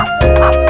あ